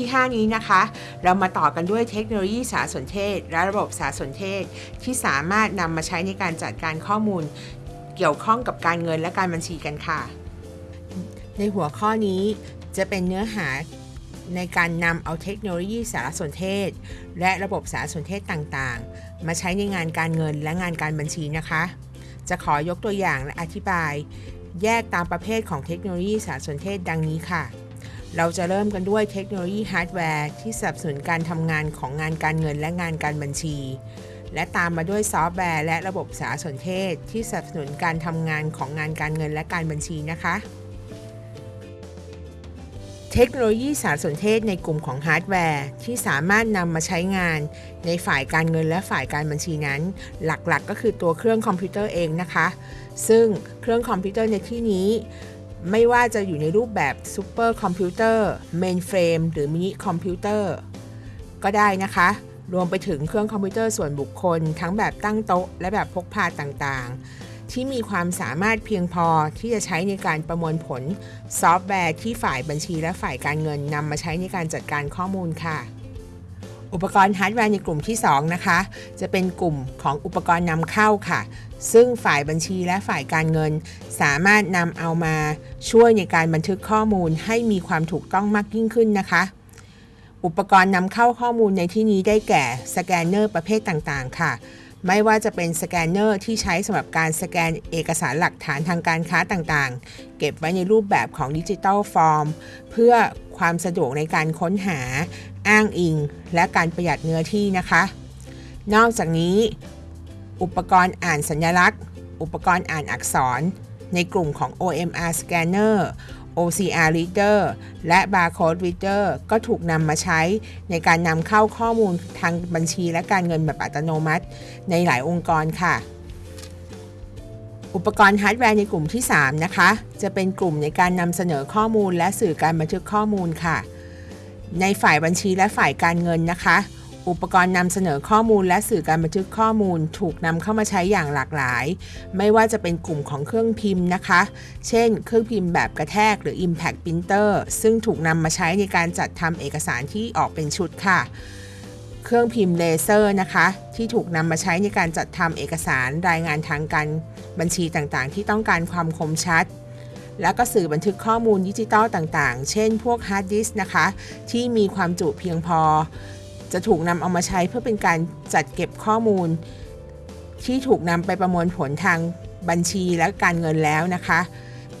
ที่ 5 นี้นะคะ เรามาต่อกันด้วยเทคโนโลยีสารสนเทศ และระบบสารสนเทศ ที่สามารถนำมาใช้ในการจัดการข้อมูล เกี่ยวข้องกับการเงินและการบัญชีกันค่ะ ในหัวข้อนี้จะเป็นเนื้อหาในการนำเอาเทคโนโลยีสารสนเทศ และระบบสารสนเทศต่างๆ มาใช้ในงานการเงินและงานการบัญชีนะคะ จะขอยกตัวอย่างและอธิบาย แยกตามประเภทของเทคโนโลยีสารสนเทศดังนี้ค่ะ เราจะเริ่มกันด้วยเทคโนโลยีฮาร์ดแวร์ที่สนับสนุนการทำงานของงานการเงินและงานการบัญชี และตามมาด้วยซอฟต์แวร์และระบบสารสนเทศ ที่สนับสนุนการทำงานของงานการเงินและการบัญชีนะคะ เทคโนโลยีสารสนเทศในกลุ่มของฮาร์ดแวร์ที่สามารถนำมาใช้งานในฝ่ายการเงินและฝ่ายการบัญชีนั้น หลักๆ ก็คือตัวเครื่องคอมพิวเตอร์เองนะคะ ซึ่งเครื่องคอมพิวเตอร์ในที่นี้ ไม่ว่าจะอยู่ในรูปแบบซูเปอร์คอมพิวเตอร์เมนเฟรมหรือมินิคอมพิวเตอร์ก็ได้นะคะ รวมไปถึงเครื่องคอมพิวเตอร์ส่วนบุคคล ทั้งแบบตั้งโต๊ะ และแบบพกพาต่างๆ ที่มีความสามารถเพียงพอที่จะใช้ในการประมวลผลซอฟต์แวร์ที่ฝ่ายบัญชีและฝ่ายการเงินนำมาใช้ในการจัดการข้อมูลค่ะ อุปกรณ์ฮาร์ดแวร์ในกลุ่มที่ 2 นะคะ จะเป็นกลุ่มของอุปกรณ์นำเข้าค่ะ ซึ่งฝ่ายบัญชีและฝ่ายการเงิน สามารถนำเอามาช่วยในการบันทึกข้อมูลให้มีความถูกต้องมากยิ่งขึ้นนะคะ อุปกรณ์นำเข้าข้อมูลในที่นี้ได้แก่สแกนเนอร์ประเภทต่างๆ ค่ะ ไม่ว่าจะเป็นสแกนเนอร์ที่ใช้สำหรับการสแกนเอกสารหลักฐานทางการค้าต่างๆ เก็บไว้ในรูปแบบของ digital form เพื่อความสะดวกในการค้นหา อ้างอิง และการประหยัดเนื้อที่นะคะ นอกจากนี้ อุปกรณ์อ่านสัญลักษณ์ อุปกรณ์อ่านอักษร ในกลุ่มของ OMR Scanner OCR Reader และ Barcode Reader ก็ถูกนำมาใช้ในการนำเข้าข้อมูลทางบัญชีและการเงินแบบอัตโนมัติ ในหลายองค์กรค่ะ อุปกรณ์ฮาร์ดแวร์ในกลุ่มที่ 3 นะคะ จะเป็นกลุ่มในการนำเสนอข้อมูลและสื่อการบันทึกข้อมูลค่ะ ในฝ่ายบัญชีและฝ่ายการเงินนะคะ อุปกรณ์นำเสนอข้อมูลและสื่อการบันทึกข้อมูลถูกนำเข้ามาใช้อย่างหลากหลาย ไม่ว่าจะเป็นกลุ่มของเครื่องพิมพ์นะคะ เช่น เครื่องพิมพ์แบบกระแทกหรือ Impact Printer ซึ่งถูกนำมาใช้ในการจัดทำเอกสารที่ออกเป็นชุดค่ะ เครื่องพิมพ์เลเซอร์นะคะ ที่ถูกนำมาใช้ในการจัดทำเอกสารรายงานทางการบัญชีต่างๆ ที่ต้องการความคมชัดแล้วก็สื่อบันทึกข้อมูลดิจิตอลต่างๆ เช่นพวกฮาร์ดดิสก์นะคะ ที่มีความจุเพียงพอ จะถูกนำเอามาใช้เพื่อเป็นการจัดเก็บข้อมูล ที่ถูกนำไปประมวลผลทางบัญชีและการเงินแล้วนะคะ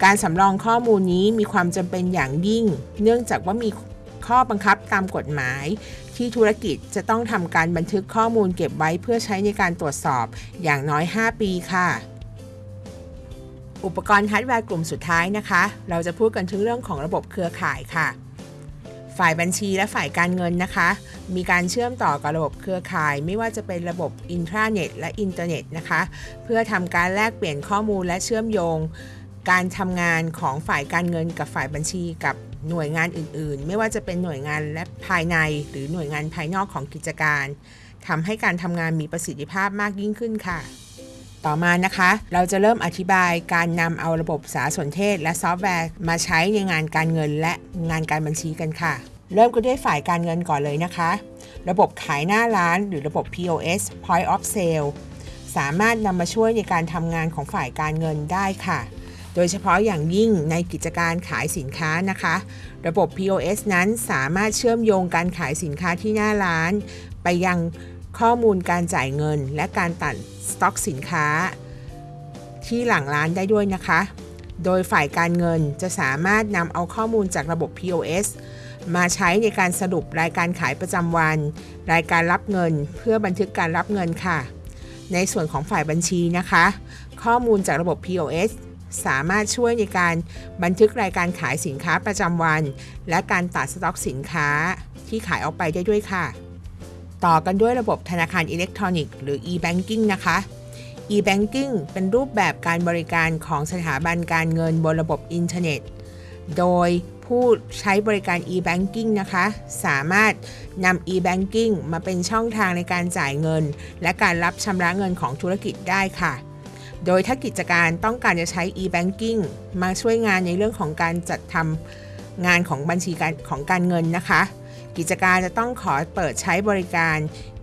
การสำรองข้อมูลนี้มีความจำเป็นอย่างยิ่ง เนื่องจากว่ามีข้อบังคับตามกฎหมาย ที่ธุรกิจจะต้องทำการบันทึกข้อมูลเก็บไว้เพื่อใช้ในการตรวจสอบอย่างน้อย 5 ปีค่ะ อุปกรณ์ฮาร์ดแวร์กลุ่มสุดท้ายนะคะ เราจะพูดกันถึงเรื่องของระบบเครือข่ายค่ะ ฝ่ายบัญชีและฝ่ายการเงินนะคะ มีการเชื่อมต่อกับระบบเครือข่าย ไม่ว่าจะเป็นระบบอินทราเน็ตและอินเทอร์เน็ตนะคะ เพื่อทำการแลกเปลี่ยนข้อมูลและเชื่อมโยง การทำงานของฝ่ายการเงินกับฝ่ายบัญชีกับหน่วยงานอื่นๆ ไม่ว่าจะเป็นหน่วยงานและภายใน หรือหน่วยงานภายนอกของกิจการทำให้การทำงานมีประสิทธิภาพมากยิ่งขึ้นค่ะ ต่อมานะคะ เราจะเริ่มอธิบายการนำเอาระบบสารสนเทศ และซอฟต์แวร์ มาใช้ในงานการเงินและงานการบัญชีกันค่ะ เริ่มกันด้วยฝ่ายการเงินก่อนเลยนะคะ ระบบขายหน้าร้านหรือระบบ POS Point of Sale สามารถนำมาช่วยในการทำงานของฝ่ายการเงินได้ค่ะ โดยเฉพาะอย่างยิ่งในกิจการขายสินค้านะคะ ระบบ POS นั้นสามารถเชื่อมโยงการขายสินค้าที่หน้าร้าน ไปยังข้อมูลการจ่ายเงิน และการตัดสต็อกสินค้า ที่หลังร้านได้ด้วยนะคะ โดยฝ่ายการเงินจะสามารถนำเอาข้อมูลจากระบบ POS มาใช้ในการสรุปรายการขายประจำวัน รายการรับเงินเพื่อบันทึกการรับเงินค่ะ ในส่วนของฝ่ายบัญชีนะคะ ข้อมูลจากระบบ POS สามารถช่วยในการบันทึกรายการขายสินค้าประจำวัน และการตัดสต็อกสินค้าที่ขายออกไปได้ด้วยค่ะ ต่อกันด้วยระบบธนาคารอิเล็กทรอนิกส์หรือ e-banking นะคะ e-banking เป็นรูปแบบการบริการของสถาบันการเงินบนระบบอินเทอร์เน็ต โดย ผู้ใช้บริการ e-banking นะคะ สามารถนำ e-banking มาเป็นช่องทางในการจ่ายเงิน และการรับชำระเงินของธุรกิจได้ค่ะ โดยถ้ากิจการต้องการจะใช้ e-banking มาช่วยงานในเรื่องของการจัดทำงานของบัญชีการของการเงินนะคะ กิจการจะต้องขอเปิดใช้บริการ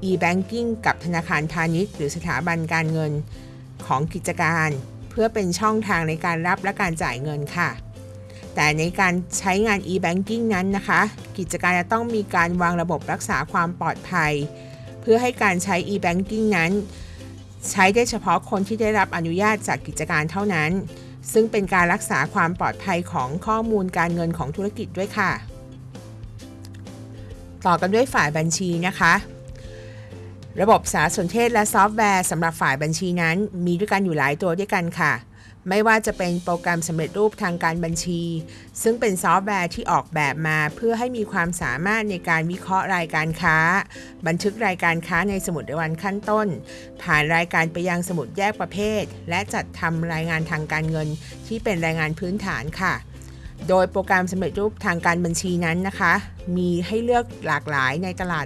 e-banking กับธนาคารพาณิชย์ หรือสถาบันการเงินของกิจการ เพื่อเป็นช่องทางในการรับและการจ่ายเงินค่ะ แต่ในการใช้งาน e-banking นั้นนะคะ กิจการจะต้องมีการวางระบบรักษาความปลอดภัย เพื่อให้การใช้ e-banking นั้น ใช้ได้เฉพาะคนที่ได้รับอนุญาตจากกิจการเท่านั้น ซึ่งเป็นการรักษาความปลอดภัยของข้อมูลการเงินของธุรกิจด้วยค่ะ ต่อกันด้วยฝ่ายบัญชีนะคะระบบสารสนเทศและซอฟต์แวร์สำหรับฝ่ายบัญชีนั้น มีด้วยกันอยู่หลายตัวด้วยกันค่ะ ไม่ว่าจะเป็นโปรแกรมสำเร็จรูปทางการบัญชี ซึ่งเป็นซอฟต์แวร์ที่ออกแบบมาเพื่อให้มีความสามารถในการวิเคราะห์รายการค้า บันทึกรายการค้าในสมุดรายวันขั้นต้น ผ่านรายการไปยังสมุดแยกประเภท และจัดทำรายงานทางการเงิน ที่เป็นรายงานพื้นฐานค่ะโดยโปรแกรมสำเร็จรูปทางการบัญชีนั้นนะคะ มีให้เลือกหลากหลายในตลาด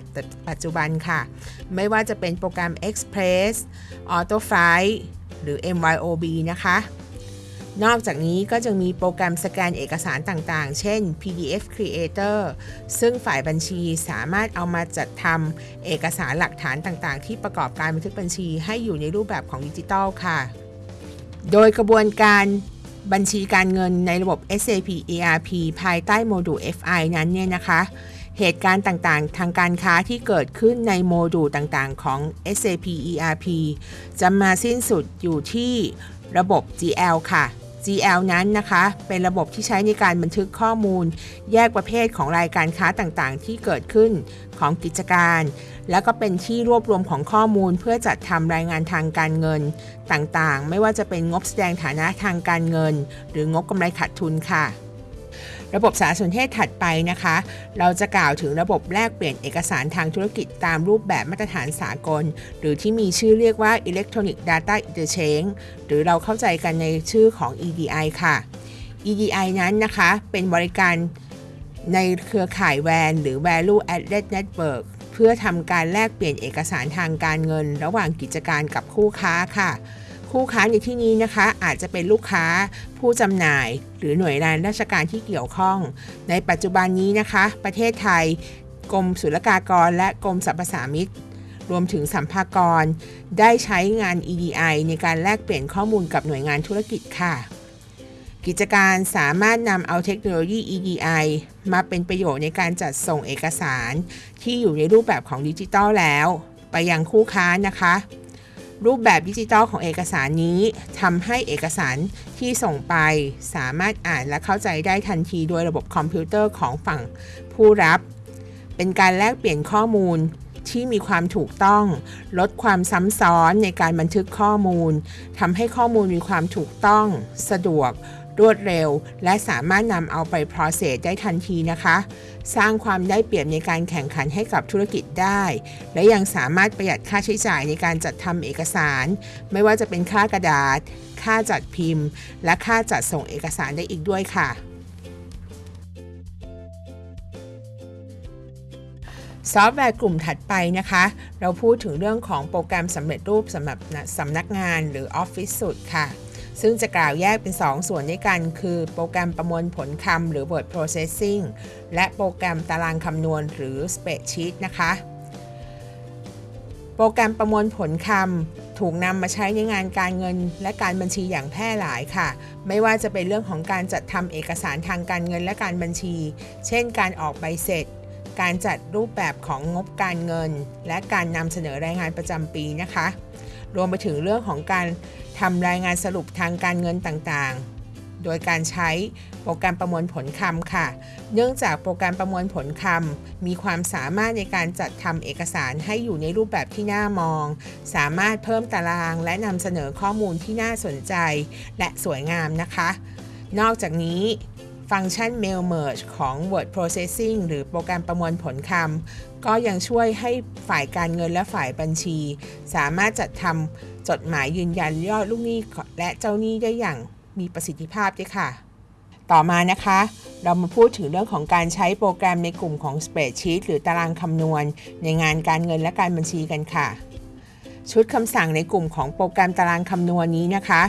ปัจจุบันค่ะ ไม่ว่าจะเป็นโปรแกรม Express AutoFlight หรือ MYOB นะคะ นอกจากนี้ก็จะมีโปรแกรมสแกนเอกสารต่างๆ เช่น PDF Creator ซึ่งฝ่ายบัญชีสามารถเอามาจัดทำเอกสารหลักฐานต่างๆ ที่ประกอบการบันทึกบัญชีให้อยู่ในรูปแบบของดิจิทัลค่ะ โดยกระบวนการบัญชีการเงินในระบบ SAP ERP ภายใต้โมดูล FI นั้นเนี่ยนะคะ เหตุการณ์ต่างๆ ทางการค้าที่เกิดขึ้นในโมดูลต่างๆ ของ SAP ERP จะมาสิ้นสุดอยู่ที่ระบบ GL ค่ะ GL นั้นนะคะ เป็นระบบที่ใช้ในการบันทึกข้อมูล แยกประเภทของรายการค้าต่างๆ ที่เกิดขึ้นของกิจการ และก็เป็นที่รวบรวมของข้อมูลเพื่อจัดทำรายงานทางการเงินต่างๆ ไม่ว่าจะเป็นงบแสดงฐานะทางการเงิน หรืองบกำไรขาดทุนค่ะ ระบบสารสนเทศถัดไปนะคะ เราจะกล่าวถึงระบบแลกเปลี่ยนเอกสารทางธุรกิจตามรูปแบบมาตรฐานสากล หรือที่มีชื่อเรียกว่า Electronic Data Interchange หรือเราเข้าใจกันในชื่อของ EDI ค่ะ EDI นั้นนะคะเป็นบริการในเครือข่ายแวนหรือ Value Added Network เพื่อทำการแลกเปลี่ยนเอกสารทางการเงิน ระหว่างกิจการกับคู่ค้าค่ะ คู่ค้าในที่นี้นะคะ อาจจะเป็นลูกค้าผู้จำหน่าย หรือหน่วยงานราชการที่เกี่ยวข้อง ในปัจจุบันนี้นะคะ ประเทศไทย กรมศุลกากร และกรมสรรพสามิตรวมถึงสัมภากร ได้ใช้งาน EDI ในการแลกเปลี่ยนข้อมูลกับหน่วยงานธุรกิจค่ะ กิจการสามารถนำเอาเทคโนโลยี EDI มาเป็นประโยชน์ในการจัดส่งเอกสาร ที่อยู่ในรูปแบบของดิจิทัลแล้ว ไปยังคู่ค้านะคะ รูปแบบดิจิทัลของเอกสารนี้ทำให้เอกสารที่ส่งไป สามารถอ่านและเข้าใจได้ทันทีโดยระบบคอมพิวเตอร์ของฝั่งผู้รับ เป็นการแลกเปลี่ยนข้อมูลที่มีความถูกต้อง ลดความซ้ำซ้อนในการบันทึกข้อมูลทำให้ข้อมูลมีความถูกต้อง สะดวก รวดเร็ว และสามารถนำเอาไป process ได้ทันทีนะคะ สร้างความได้เปรียบในการแข่งขันให้กับธุรกิจได้ และยังสามารถประหยัดค่าใช้จ่ายในการจัดทำเอกสาร ไม่ว่าจะเป็นค่ากระดาษ ค่าจัดพิมพ์ และค่าจัดส่งเอกสารได้อีกด้วยค่ะ ซอฟต์แวร์กลุ่มถัดไปนะคะ เราพูดถึงเรื่องของโปรแกรมสำเร็จรูปสำหรับสำนักงานหรือ Office Suite ค่ะ ซึ่งจะกล่าวแยกเป็น 2 ส่วนด้วยกัน คือโปรแกรมประมวลผลคำหรือ Word Processing และโปรแกรมตารางคำนวณหรือ Spreadsheet นะคะ โปรแกรมประมวลผลคำถูกนำมาใช้ในงานการเงินและการบัญชีอย่างแพร่หลายค่ะ ไม่ว่าจะเป็นเรื่องของการจัดทำเอกสารทางการเงินและการบัญชี เช่น การออกใบเสร็จ การจัดรูปแบบของงบการเงิน และการนำเสนอรายงานประจำปีนะคะ รวมไปถึงเรื่องของการทำรายงานสรุปทางการเงินต่างๆ โดยการใช้โปรแกรมประมวลผลคำค่ะ เนื่องจากโปรแกรมประมวลผลคำมีความสามารถในการจัดทำเอกสารให้อยู่ในรูปแบบที่น่ามอง สามารถเพิ่มตารางและนำเสนอข้อมูลที่น่าสนใจ และสวยงามนะคะ นอกจากนี้ ฟังก์ชัน Mail Merge ของ Word Processing หรือโปรแกรมประมวลผลคำก็ยังช่วยให้ฝ่ายการเงินและฝ่ายบัญชี สามารถจัดทำจดหมายยืนยันยอดลูกหนี้และเจ้าหนี้ได้อย่างมีประสิทธิภาพด้วยค่ะ ต่อมานะคะ เรามาพูดถึงเรื่องของการใช้โปรแกรมในกลุ่มของ Spreadsheet หรือตารางคำนวณ ในงานการเงินและการบัญชีกันค่ะ ชุดคำสั่งในกลุ่มของโปรแกรมตารางคำนวณนี้นะคะ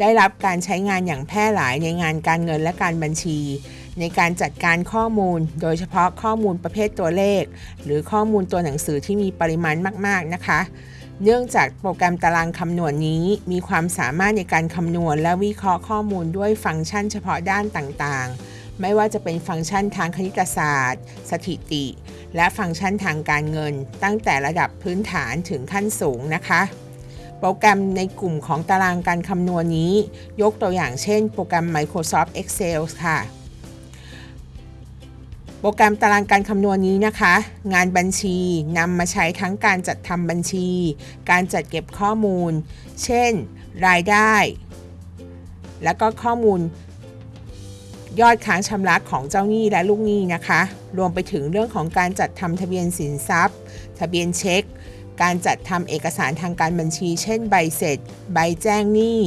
ได้รับการใช้งานอย่างแพร่หลายในงานการเงินและการบัญชี ในการจัดการข้อมูล โดยเฉพาะข้อมูลประเภทตัวเลข หรือข้อมูลตัวหนังสือที่มีปริมาณมาก ๆ นะคะ เนื่องจากโปรแกรมตารางคำนวณนี้ มีความสามารถในการคำนวณและวิเคราะห์ข้อมูลด้วยฟังก์ชันเฉพาะด้านต่างๆ ไม่ว่าจะเป็นฟังก์ชันทางคณิตศาสตร์ สถิติ และฟังก์ชันทางการเงิน ตั้งแต่ระดับพื้นฐานถึงขั้นสูงนะคะ โปรแกรมในกลุ่มของตารางการคำนวณนี้ ยกตัวอย่างเช่น โปรแกรม Microsoft Excel ค่ะโปรแกรมตารางการคำนวณนี้นะคะ งานบัญชีนำมาใช้ทั้งการจัดทำบัญชี การจัดเก็บข้อมูล เช่น รายได้ แล้วก็ข้อมูล ยอดค้างชำระของเจ้าหนี้และลูกหนี้นะคะ รวมไปถึงเรื่องของการจัดทำทะเบียนสินทรัพย์ ทะเบียนเช็ค การจัดทำเอกสารทางการบัญชี เช่นใบเสร็จ ใบแจ้งหนี้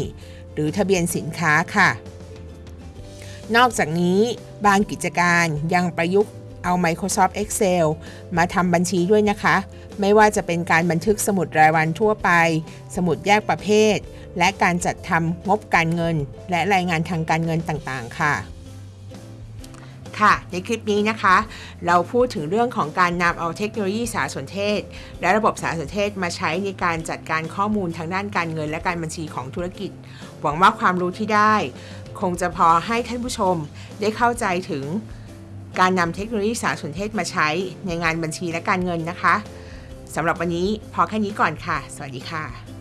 หรือทะเบียนสินค้าค่ะ นอกจากนี้บางกิจการยังประยุกต์เอา Microsoft Excel มาทำบัญชีด้วยนะคะ ไม่ว่าจะเป็นการบันทึกสมุดรายวันทั่วไป สมุดแยกประเภท และการจัดทำงบการเงิน และรายงานทางการเงินต่างๆ ค่ะ ค่ะ ในคลิปนี้นะคะ เราพูดถึงเรื่องของการนำเอาเทคโนโลยีสารสนเทศ และระบบสารสนเทศมาใช้ในการจัดการข้อมูลทางด้านการเงินและการบัญชีของธุรกิจ หวังว่าความรู้ที่ได้ คงจะพอให้ท่านผู้ชมได้เข้าใจถึงการนำเทคโนโลยีสารสนเทศมาใช้ในงานบัญชีและการเงินนะคะสำหรับวันนี้พอแค่นี้ก่อนค่ะ สวัสดีค่ะ